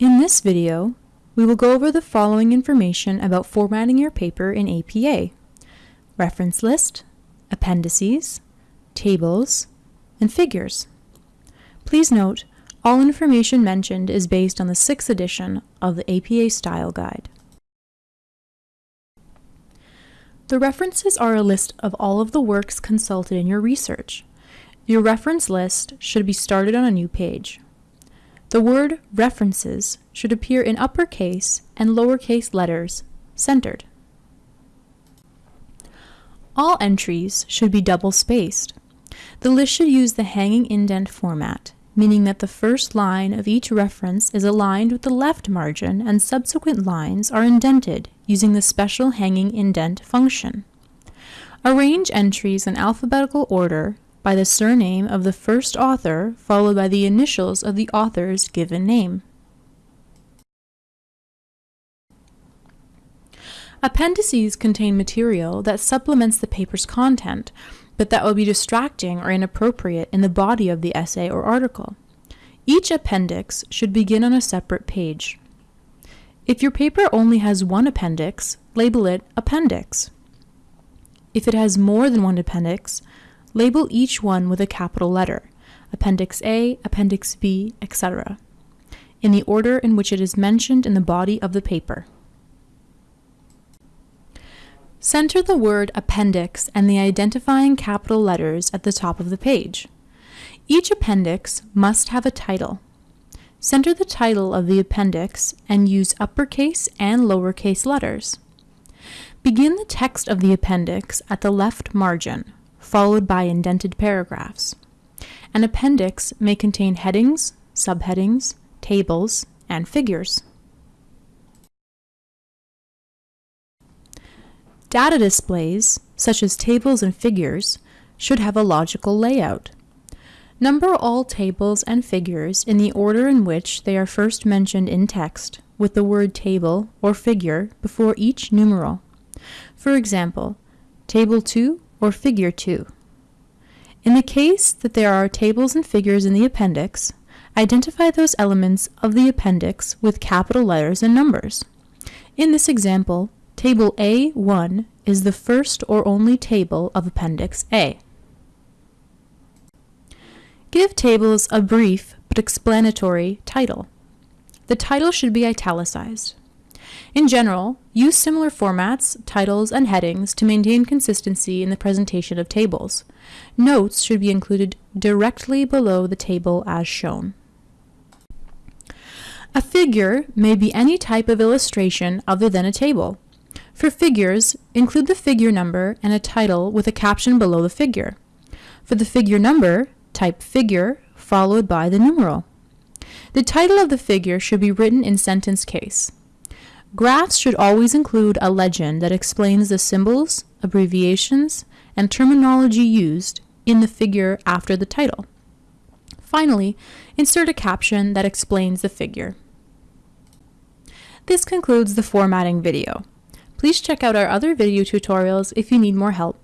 In this video, we will go over the following information about formatting your paper in APA. Reference list, appendices, tables, and figures. Please note, all information mentioned is based on the 6th edition of the APA Style Guide. The references are a list of all of the works consulted in your research. Your reference list should be started on a new page. The word references should appear in uppercase and lowercase letters, centered. All entries should be double-spaced. The list should use the hanging indent format, meaning that the first line of each reference is aligned with the left margin and subsequent lines are indented using the special hanging indent function. Arrange entries in alphabetical order by the surname of the first author followed by the initials of the author's given name. Appendices contain material that supplements the paper's content, but that would be distracting or inappropriate in the body of the essay or article. Each appendix should begin on a separate page. If your paper only has one appendix, label it Appendix. If it has more than one appendix, label each one with a capital letter, Appendix A, Appendix B, etc., in the order in which it is mentioned in the body of the paper. Center the word appendix and the identifying capital letters at the top of the page. Each appendix must have a title. Center the title of the appendix and use uppercase and lowercase letters. Begin the text of the appendix at the left margin, followed by indented paragraphs. An appendix may contain headings, subheadings, tables, and figures. Data displays, such as tables and figures, should have a logical layout. Number all tables and figures in the order in which they are first mentioned in text, with the word table or figure before each numeral. For example, Table 2 or Figure 2. In the case that there are tables and figures in the appendix, identify those elements of the appendix with capital letters and numbers. In this example, Table A1 is the first or only table of Appendix A. Give tables a brief but explanatory title. The title should be italicized. In general, use similar formats, titles, and headings to maintain consistency in the presentation of tables. Notes should be included directly below the table as shown. A figure may be any type of illustration other than a table. For figures, include the figure number and a title with a caption below the figure. For the figure number, type figure followed by the numeral. The title of the figure should be written in sentence case. Graphs should always include a legend that explains the symbols, abbreviations, and terminology used in the figure after the title. Finally, insert a caption that explains the figure. This concludes the formatting video. Please check out our other video tutorials if you need more help.